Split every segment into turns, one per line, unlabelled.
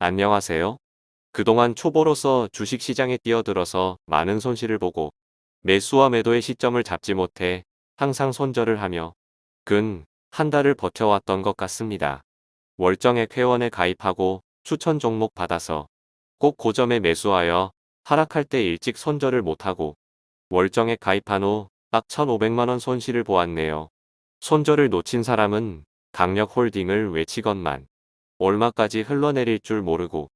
안녕하세요. 그동안 초보로서 주식시장에 뛰어들어서 많은 손실을 보고 매수와 매도의 시점을 잡지 못해 항상 손절을 하며 근 한 달을 버텨왔던 것 같습니다. 월정액 회원에 가입하고 추천 종목 받아서 꼭 고점에 매수하여 하락할 때 일찍 손절을 못하고 월정액 가입한 후 딱 1,500만원 손실을 보았네요. 손절을 놓친 사람은 강력 홀딩을 외치건만 얼마까지 흘러내릴 줄 모르고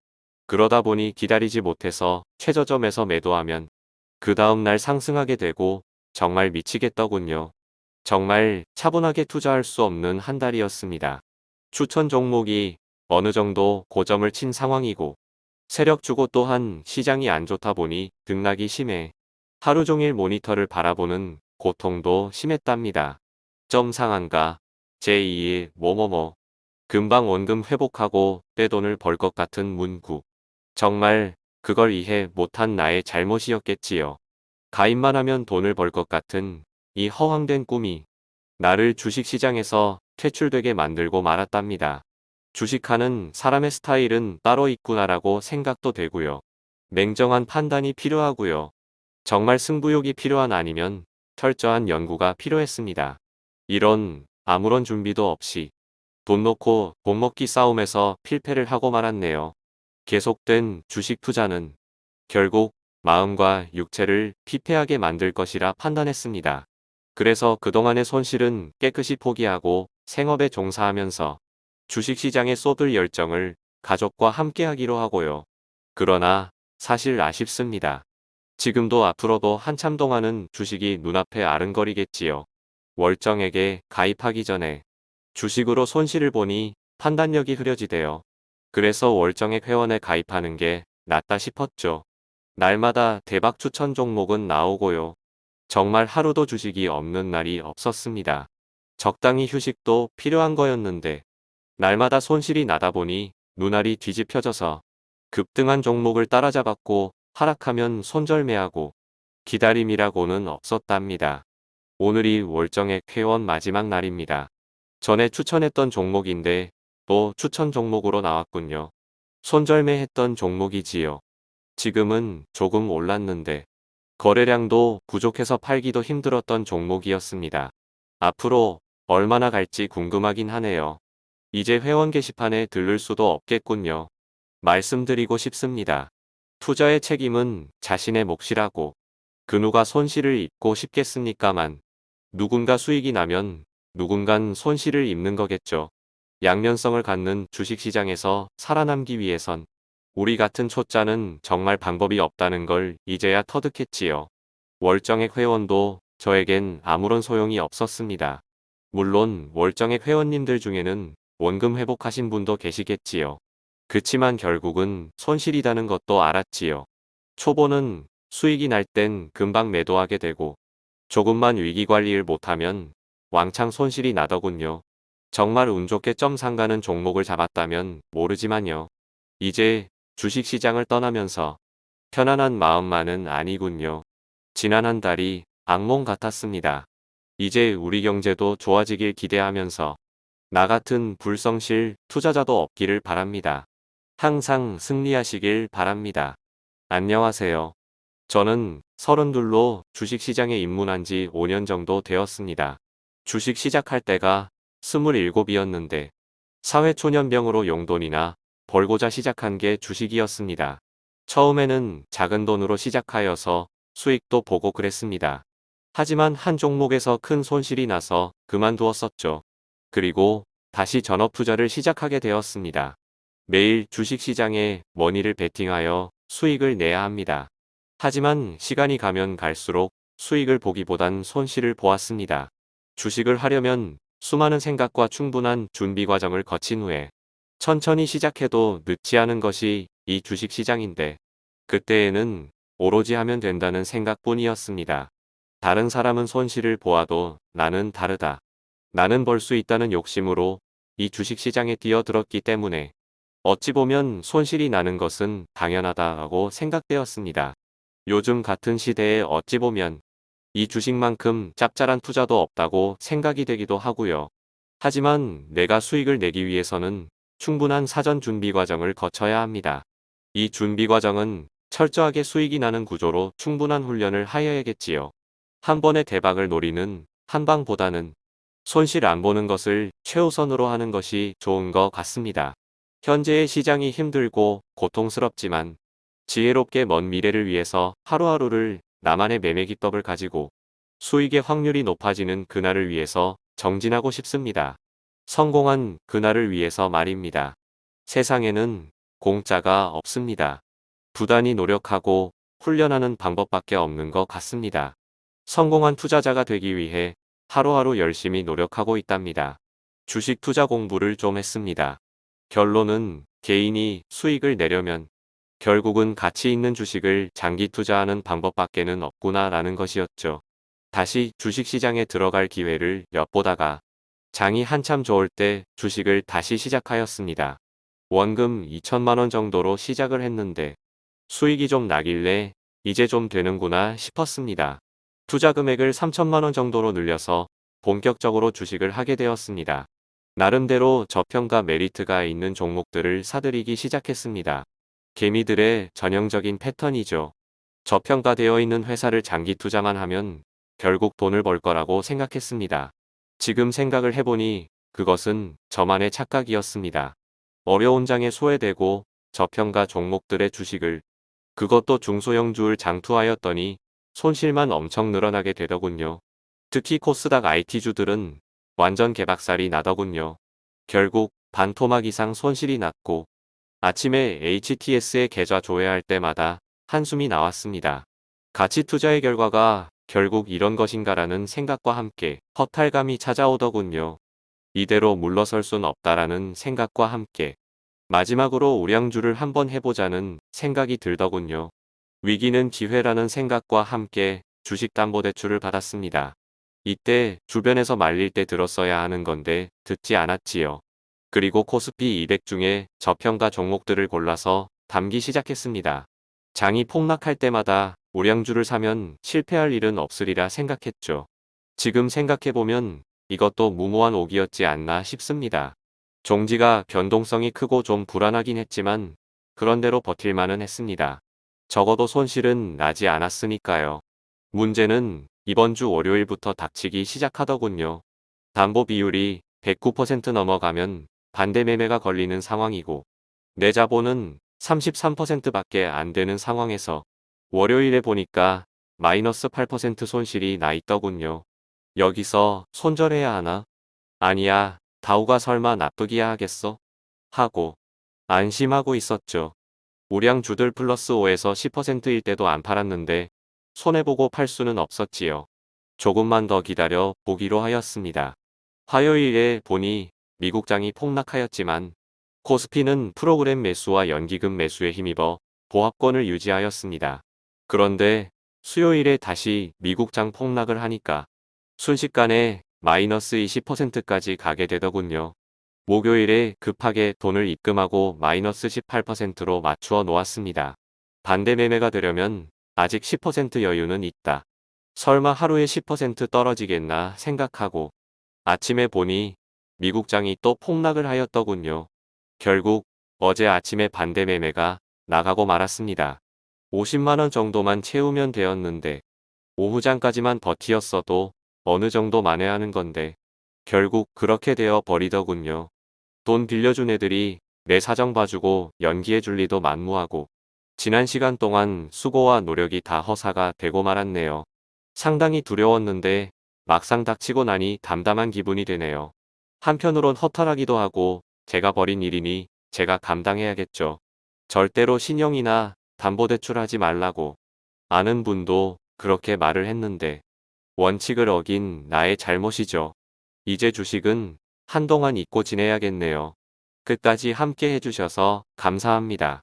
그러다 보니 기다리지 못해서 최저점에서 매도하면 그 다음날 상승하게 되고 정말 미치겠더군요. 정말 차분하게 투자할 수 없는 한 달이었습니다. 추천 종목이 어느 정도 고점을 친 상황이고 세력 주고 또한 시장이 안 좋다 보니 등락이 심해 하루 종일 모니터를 바라보는 고통도 심했답니다. 점 상한가 제2의 뭐뭐뭐 금방 원금 회복하고 떼돈을 벌 것 같은 문구. 정말 그걸 이해 못한 나의 잘못이었겠지요. 가입만 하면 돈을 벌 것 같은 이 허황된 꿈이 나를 주식시장에서 퇴출되게 만들고 말았답니다. 주식하는 사람의 스타일은 따로 있구나라고 생각도 되고요. 냉정한 판단이 필요하고요. 정말 승부욕이 필요한 아니면 철저한 연구가 필요했습니다. 이런 아무런 준비도 없이 돈 놓고 돈 먹기 싸움에서 필패를 하고 말았네요. 계속된 주식 투자는 결국 마음과 육체를 피폐하게 만들 것이라 판단했습니다. 그래서 그동안의 손실은 깨끗이 포기하고 생업에 종사하면서 주식시장에 쏟을 열정을 가족과 함께 하기로 하고요. 그러나 사실 아쉽습니다. 지금도 앞으로도 한참 동안은 주식이 눈앞에 아른거리겠지요. 월정에게 가입하기 전에 주식으로 손실을 보니 판단력이 흐려지대요. 그래서 월정액 회원에 가입하는 게 낫다 싶었죠. 날마다 대박 추천 종목은 나오고요. 정말 하루도 주식이 없는 날이 없었습니다. 적당히 휴식도 필요한 거였는데 날마다 손실이 나다 보니 눈알이 뒤집혀져서 급등한 종목을 따라잡았고 하락하면 손절매하고 기다림이라고는 없었답니다. 오늘이 월정액 회원 마지막 날입니다. 전에 추천했던 종목인데 또 추천 종목으로 나왔군요. 손절매 했던 종목이지요. 지금은 조금 올랐는데 거래량도 부족해서 팔기도 힘들었던 종목이었습니다. 앞으로 얼마나 갈지 궁금하긴 하네요. 이제 회원 게시판에 들를 수도 없겠군요. 말씀드리고 싶습니다. 투자의 책임은 자신의 몫이라고 그 누가 손실을 입고 싶겠습니까만 누군가 수익이 나면 누군간 손실을 입는 거겠죠. 양면성을 갖는 주식시장에서 살아남기 위해선 우리 같은 초짜는 정말 방법이 없다는 걸 이제야 터득했지요. 월정액 회원도 저에겐 아무런 소용이 없었습니다. 물론 월정액 회원님들 중에는 원금 회복하신 분도 계시겠지요. 그치만 결국은 손실이다는 것도 알았지요. 초보는 수익이 날 땐 금방 매도하게 되고 조금만 위기관리를 못하면 왕창 손실이 나더군요. 정말 운 좋게 점 상가는 종목을 잡았다면 모르지만요. 이제 주식시장을 떠나면서 편안한 마음만은 아니군요. 지난 한 달이 악몽 같았습니다. 이제 우리 경제도 좋아지길 기대하면서 나 같은 불성실 투자자도 없기를 바랍니다. 항상 승리하시길 바랍니다. 안녕하세요. 저는 서른둘로 주식시장에 입문한 지 5년 정도 되었습니다. 주식 시작할 때가 27이었는데 사회초년병으로 용돈이나 벌고자 시작한 게 주식이었습니다. 처음에는 작은 돈으로 시작하여서 수익도 보고 그랬습니다. 하지만 한 종목에서 큰 손실이 나서 그만두었었죠. 그리고 다시 전업 투자를 시작하게 되었습니다. 매일 주식시장에 머니를 베팅하여 수익을 내야 합니다. 하지만 시간이 가면 갈수록 수익을 보기보단 손실을 보았습니다. 주식을 하려면 수많은 생각과 충분한 준비 과정을 거친 후에 천천히 시작해도 늦지 않은 것이 이 주식시장인데 그때에는 오로지 하면 된다는 생각뿐이었습니다. 다른 사람은 손실을 보아도 나는 다르다. 나는 벌 수 있다는 욕심으로 이 주식시장에 뛰어들었기 때문에 어찌 보면 손실이 나는 것은 당연하다고 생각되었습니다. 요즘 같은 시대에 어찌 보면 이 주식만큼 짭짤한 투자도 없다고 생각이 되기도 하고요. 하지만 내가 수익을 내기 위해서는 충분한 사전 준비 과정을 거쳐야 합니다. 이 준비 과정은 철저하게 수익이 나는 구조로 충분한 훈련을 하여야겠지요. 한 번의 대박을 노리는 한방보다는 손실 안 보는 것을 최우선으로 하는 것이 좋은 것 같습니다. 현재의 시장이 힘들고 고통스럽지만 지혜롭게 먼 미래를 위해서 하루하루를 나만의 매매 기법을 가지고 수익의 확률이 높아지는 그날을 위해서 정진하고 싶습니다. 성공한 그날을 위해서 말입니다. 세상에는 공짜가 없습니다. 부단히 노력하고 훈련하는 방법밖에 없는 것 같습니다. 성공한 투자자가 되기 위해 하루하루 열심히 노력하고 있답니다. 주식 투자 공부를 좀 했습니다. 결론은 개인이 수익을 내려면 결국은 가치 있는 주식을 장기 투자하는 방법밖에는 없구나 라는 것이었죠. 다시 주식시장에 들어갈 기회를 엿보다가 장이 한참 좋을 때 주식을 다시 시작하였습니다. 원금 2천만원 정도로 시작을 했는데 수익이 좀 나길래 이제 좀 되는구나 싶었습니다. 투자 금액을 3천만원 정도로 늘려서 본격적으로 주식을 하게 되었습니다. 나름대로 저평가 메리트가 있는 종목들을 사들이기 시작했습니다. 개미들의 전형적인 패턴이죠. 저평가되어 있는 회사를 장기 투자만 하면 결국 돈을 벌 거라고 생각했습니다. 지금 생각을 해보니 그것은 저만의 착각이었습니다. 어려운 장에 소외되고 저평가 종목들의 주식을 그것도 중소형 주를 장투하였더니 손실만 엄청 늘어나게 되더군요. 특히 코스닥 IT주들은 완전 개박살이 나더군요. 결국 반토막 이상 손실이 났고 아침에 HTS의 계좌 조회할 때마다 한숨이 나왔습니다. 가치 투자의 결과가 결국 이런 것인가라는 생각과 함께 허탈감이 찾아오더군요. 이대로 물러설 순 없다라는 생각과 함께 마지막으로 우량주를 한번 해보자는 생각이 들더군요. 위기는 기회라는 생각과 함께 주식담보대출을 받았습니다. 이때 주변에서 말릴 때 들었어야 하는 건데 듣지 않았지요. 그리고 코스피 200 중에 저평가 종목들을 골라서 담기 시작했습니다. 장이 폭락할 때마다 우량주를 사면 실패할 일은 없으리라 생각했죠. 지금 생각해보면 이것도 무모한 오기였지 않나 싶습니다. 종지가 변동성이 크고 좀 불안하긴 했지만 그런대로 버틸만은 했습니다. 적어도 손실은 나지 않았으니까요. 문제는 이번 주 월요일부터 닥치기 시작하더군요. 담보 비율이 109% 넘어가면 반대 매매가 걸리는 상황이고 내 자본은 33%밖에 안 되는 상황에서 월요일에 보니까 마이너스 8% 손실이 나 있더군요. 여기서 손절해야 하나? 아니야 다우가 설마 나쁘기야 하겠어? 하고 안심하고 있었죠. 우량주들 플러스 5에서 10%일 때도 안 팔았는데 손해보고 팔 수는 없었지요. 조금만 더 기다려 보기로 하였습니다. 화요일에 보니 미국장이 폭락하였지만 코스피는 프로그램 매수와 연기금 매수에 힘입어 보합권을 유지하였습니다. 그런데 수요일에 다시 미국장 폭락을 하니까 순식간에 마이너스 20%까지 가게 되더군요. 목요일에 급하게 돈을 입금하고 마이너스 18%로 맞추어 놓았습니다. 반대 매매가 되려면 아직 10% 여유는 있다. 설마 하루에 10% 떨어지겠나 생각하고 아침에 보니 미국장이 또 폭락을 하였더군요. 결국 어제 아침에 반대 매매가 나가고 말았습니다. 50만원 정도만 채우면 되었는데 오후장까지만 버티었어도 어느 정도 만회하는 건데 결국 그렇게 되어 버리더군요. 돈 빌려준 애들이 내 사정 봐주고 연기해줄 리도 만무하고 지난 시간 동안 수고와 노력이 다 허사가 되고 말았네요. 상당히 두려웠는데 막상 닥치고 나니 담담한 기분이 되네요. 한편으론 허탈하기도 하고 제가 벌인 일이니 제가 감당해야겠죠. 절대로 신용이나 담보대출 하지 말라고 아는 분도 그렇게 말을 했는데 원칙을 어긴 나의 잘못이죠. 이제 주식은 한동안 잊고 지내야겠네요. 끝까지 함께 해주셔서 감사합니다.